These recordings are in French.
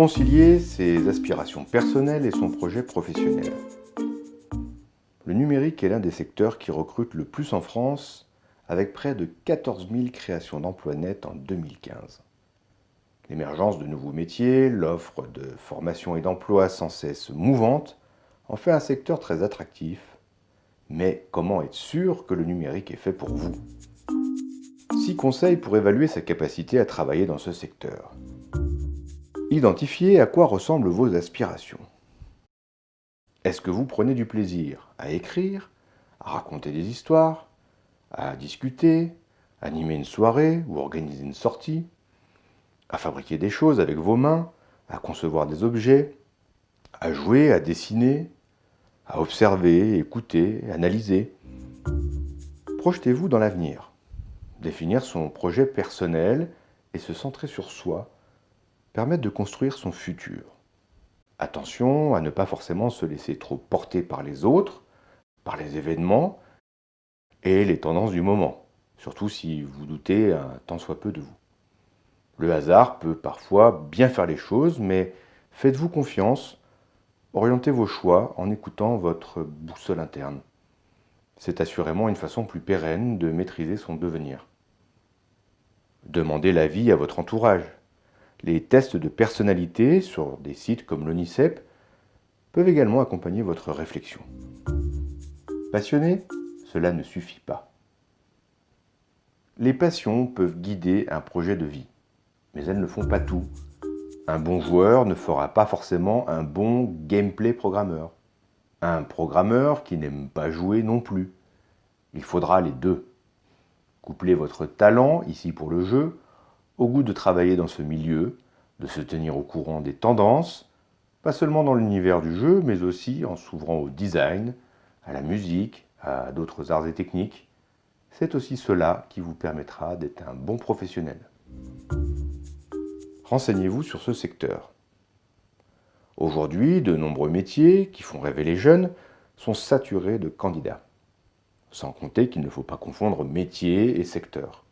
Concilier ses aspirations personnelles et son projet professionnel. Le numérique est l'un des secteurs qui recrute le plus en France, avec près de 14 000 créations d'emplois nets en 2015. L'émergence de nouveaux métiers, l'offre de formation et d'emploi sans cesse mouvante, en fait un secteur très attractif. Mais comment être sûr que le numérique est fait pour vous? Six conseils pour évaluer sa capacité à travailler dans ce secteur. Identifiez à quoi ressemblent vos aspirations. Est-ce que vous prenez du plaisir à écrire, à raconter des histoires, à discuter, animer une soirée ou organiser une sortie, à fabriquer des choses avec vos mains, à concevoir des objets, à jouer, à dessiner, à observer, écouter, analyser? Projetez-vous dans l'avenir. Définir son projet personnel et se centrer sur soi permettent de construire son futur. Attention à ne pas forcément se laisser trop porter par les autres, par les événements et les tendances du moment, surtout si vous doutez un tant soit peu de vous. Le hasard peut parfois bien faire les choses, mais faites-vous confiance, orientez vos choix en écoutant votre boussole interne. C'est assurément une façon plus pérenne de maîtriser son devenir. Demandez l'avis à votre entourage, les tests de personnalité sur des sites comme l'ONICEP peuvent également accompagner votre réflexion. Passionné Cela ne suffit pas. Les passions peuvent guider un projet de vie, mais elles ne font pas tout. Un bon joueur ne fera pas forcément un bon gameplay programmeur. Un programmeur qui n'aime pas jouer non plus. Il faudra les deux. Couplez votre talent, ici pour le jeu, au goût de travailler dans ce milieu, de se tenir au courant des tendances, pas seulement dans l'univers du jeu, mais aussi en s'ouvrant au design, à la musique, à d'autres arts et techniques. C'est aussi cela qui vous permettra d'être un bon professionnel. Renseignez-vous sur ce secteur. Aujourd'hui, de nombreux métiers qui font rêver les jeunes sont saturés de candidats. Sans compter qu'il ne faut pas confondre métier et secteur.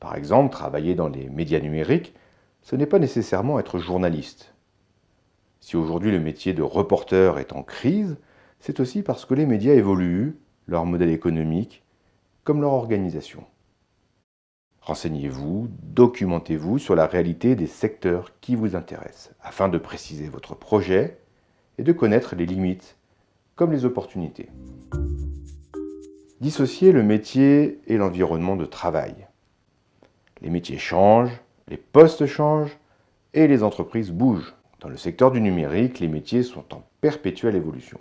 Par exemple, travailler dans les médias numériques, ce n'est pas nécessairement être journaliste. Si aujourd'hui le métier de reporter est en crise, c'est aussi parce que les médias évoluent, leur modèle économique, comme leur organisation. Renseignez-vous, documentez-vous sur la réalité des secteurs qui vous intéressent, afin de préciser votre projet et de connaître les limites, comme les opportunités. Dissociez le métier et l'environnement de travail. Les métiers changent, les postes changent et les entreprises bougent. Dans le secteur du numérique, les métiers sont en perpétuelle évolution.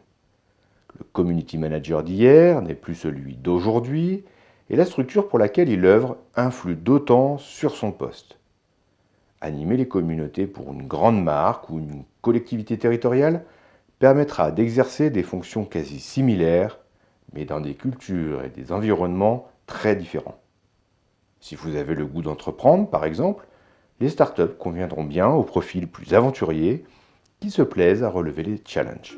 Le community manager d'hier n'est plus celui d'aujourd'hui et la structure pour laquelle il œuvre influe d'autant sur son poste. Animer les communautés pour une grande marque ou une collectivité territoriale permettra d'exercer des fonctions quasi similaires, mais dans des cultures et des environnements très différents. Si vous avez le goût d'entreprendre, par exemple, les startups conviendront bien aux profils plus aventuriers qui se plaisent à relever les challenges.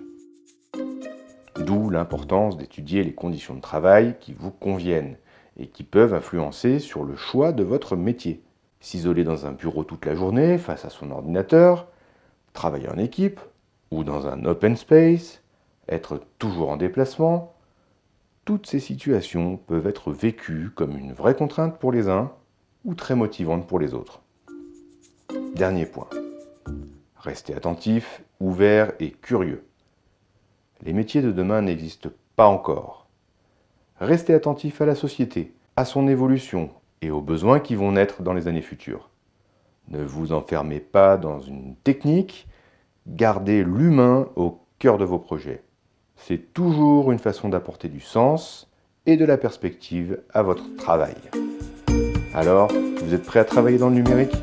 D'où l'importance d'étudier les conditions de travail qui vous conviennent et qui peuvent influencer sur le choix de votre métier. S'isoler dans un bureau toute la journée face à son ordinateur, travailler en équipe ou dans un open space, être toujours en déplacement, toutes ces situations peuvent être vécues comme une vraie contrainte pour les uns ou très motivantes pour les autres. Dernier point. Restez attentif, ouvert et curieux. Les métiers de demain n'existent pas encore. Restez attentif à la société, à son évolution et aux besoins qui vont naître dans les années futures. Ne vous enfermez pas dans une technique, gardez l'humain au cœur de vos projets c'est toujours une façon d'apporter du sens et de la perspective à votre travail. Alors, vous êtes prêt à travailler dans le numérique?